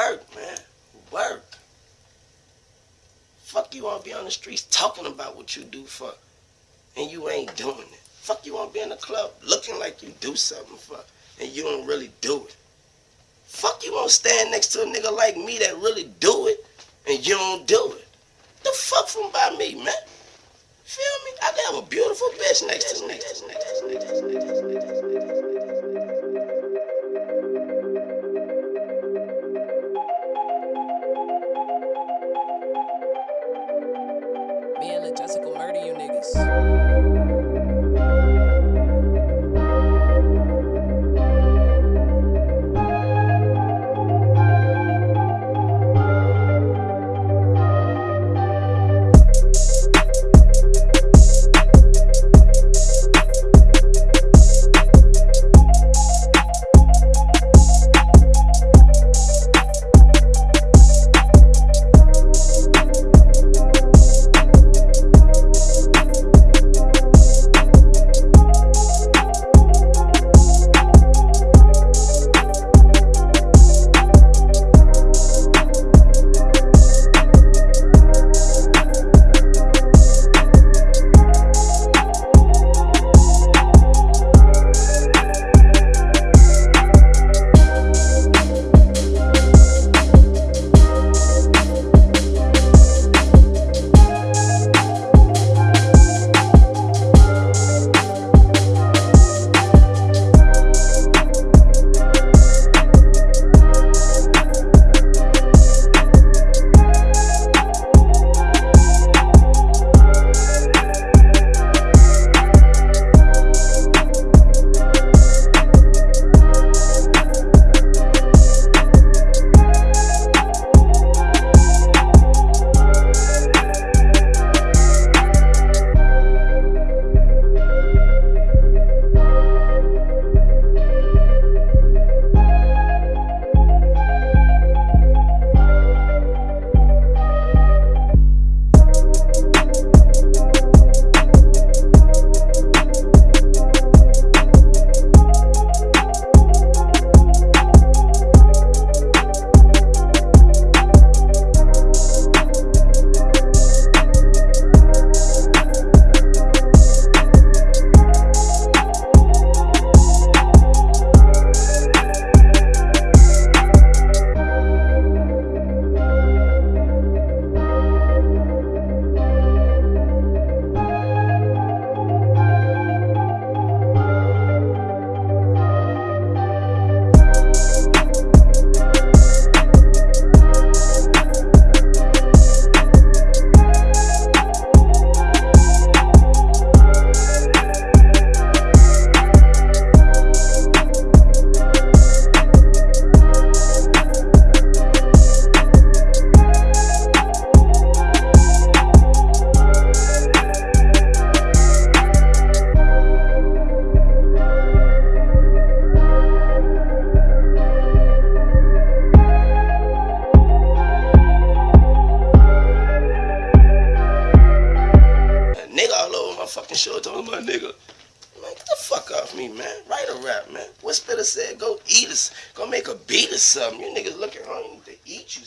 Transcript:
work, man. Work. Fuck you wanna be on the streets talking about what you do for, and you ain't doing it. Fuck you wanna be in the club looking like you do something for, and you don't really do it. Fuck you wanna stand next to a nigga like me that really do it, and you don't do it. The fuck from by me, man. Feel me? I have a beautiful bitch next to Me murder you niggas. Fucking show talking about nigga. Man, get the fuck off me, man. Write a rap, man. What's better said? Go eat us. Go make a beat or something. You niggas looking hungry. To eat you.